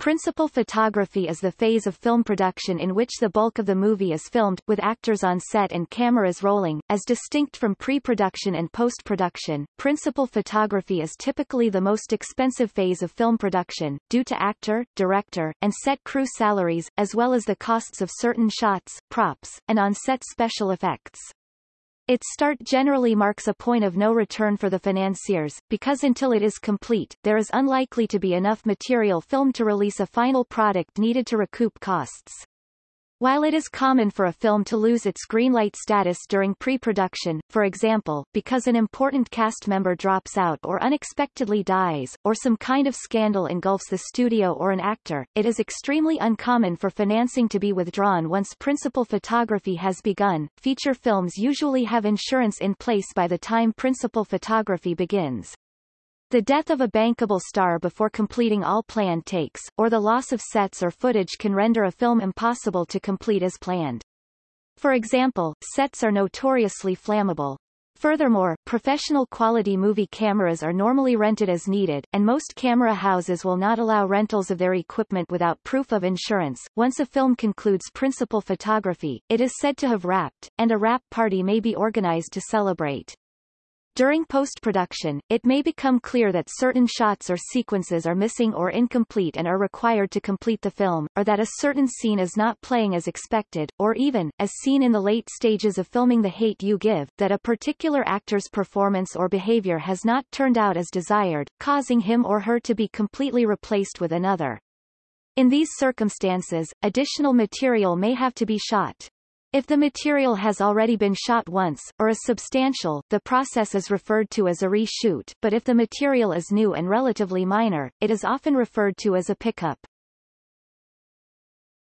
Principal photography is the phase of film production in which the bulk of the movie is filmed, with actors on set and cameras rolling, as distinct from pre-production and post-production. Principal photography is typically the most expensive phase of film production, due to actor, director, and set crew salaries, as well as the costs of certain shots, props, and on-set special effects. Its start generally marks a point of no return for the financiers, because until it is complete, there is unlikely to be enough material filmed to release a final product needed to recoup costs. While it is common for a film to lose its greenlight status during pre-production, for example, because an important cast member drops out or unexpectedly dies, or some kind of scandal engulfs the studio or an actor, it is extremely uncommon for financing to be withdrawn once principal photography has begun. Feature films usually have insurance in place by the time principal photography begins. The death of a bankable star before completing all planned takes, or the loss of sets or footage can render a film impossible to complete as planned. For example, sets are notoriously flammable. Furthermore, professional quality movie cameras are normally rented as needed, and most camera houses will not allow rentals of their equipment without proof of insurance. Once a film concludes principal photography, it is said to have wrapped, and a wrap party may be organized to celebrate. During post-production, it may become clear that certain shots or sequences are missing or incomplete and are required to complete the film, or that a certain scene is not playing as expected, or even, as seen in the late stages of filming The Hate U Give, that a particular actor's performance or behavior has not turned out as desired, causing him or her to be completely replaced with another. In these circumstances, additional material may have to be shot. If the material has already been shot once, or is substantial, the process is referred to as a reshoot, but if the material is new and relatively minor, it is often referred to as a pickup.